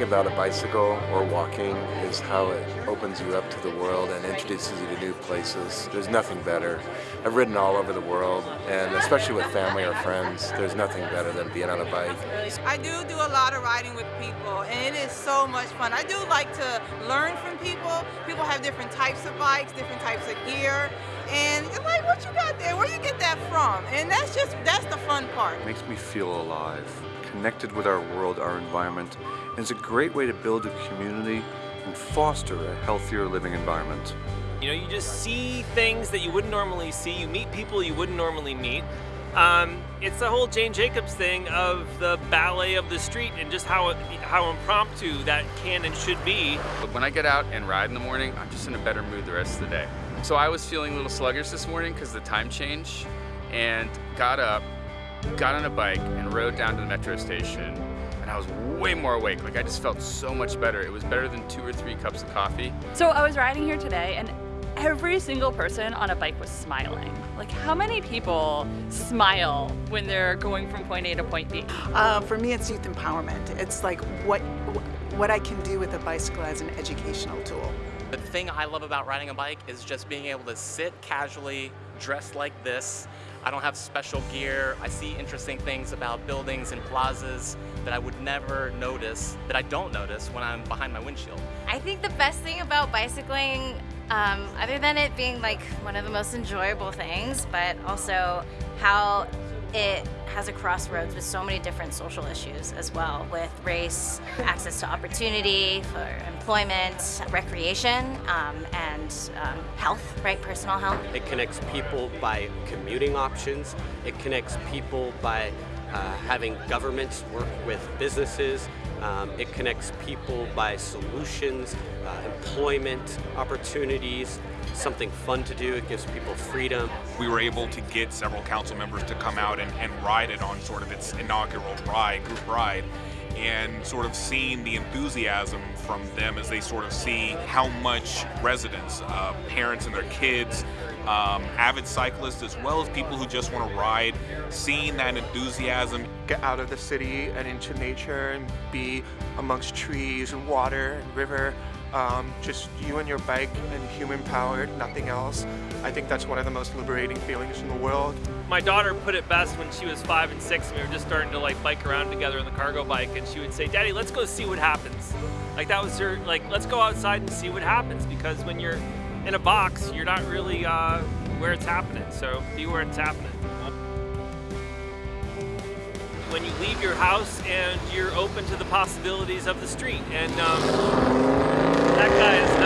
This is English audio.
thing about a bicycle or walking is how it opens you up to the world and introduces you to new places. There's nothing better. I've ridden all over the world, and especially with family or friends, there's nothing better than being on a bike. I do do a lot of riding with people, and it is so much fun. I do like to learn from people. People have different types of bikes, different types of gear, and it's like, what you got there? Where you get that from? And that's just, that's the fun part. It makes me feel alive, connected with our world, our environment, and it's a great way to build a community and foster a healthier living environment. You know, you just see things that you wouldn't normally see, you meet people you wouldn't normally meet. Um, it's the whole Jane Jacobs thing of the ballet of the street and just how how impromptu that can and should be. But when I get out and ride in the morning, I'm just in a better mood the rest of the day. So I was feeling a little sluggish this morning because the time change and got up, got on a bike and rode down to the metro station and I was way more awake. Like I just felt so much better. It was better than two or three cups of coffee. So I was riding here today and every single person on a bike was smiling. Like how many people smile when they're going from point A to point B? Uh, for me, it's youth empowerment. It's like what, what I can do with a bicycle as an educational tool. The thing I love about riding a bike is just being able to sit casually, dressed like this. I don't have special gear. I see interesting things about buildings and plazas that I would never notice, that I don't notice when I'm behind my windshield. I think the best thing about bicycling um, other than it being like one of the most enjoyable things, but also how it has a crossroads with so many different social issues as well, with race, access to opportunity for employment, recreation, um, and um, health, right, personal health. It connects people by commuting options. It connects people by uh, having governments work with businesses. Um, it connects people by solutions, uh, employment opportunities, something fun to do. It gives people freedom. We were able to get several council members to come out and, and ride it on sort of its inaugural ride, group ride and sort of seeing the enthusiasm from them as they sort of see how much residents, uh, parents and their kids, um, avid cyclists, as well as people who just want to ride, seeing that enthusiasm. Get out of the city and into nature and be amongst trees and water and river. Um, just you and your bike and human powered, nothing else. I think that's one of the most liberating feelings in the world. My daughter put it best when she was five and six and we were just starting to like bike around together in the cargo bike and she would say, Daddy, let's go see what happens. Like that was her, like, let's go outside and see what happens because when you're in a box, you're not really uh, where it's happening. So be where it's happening. When you leave your house and you're open to the possibilities of the street. And um, Até cá,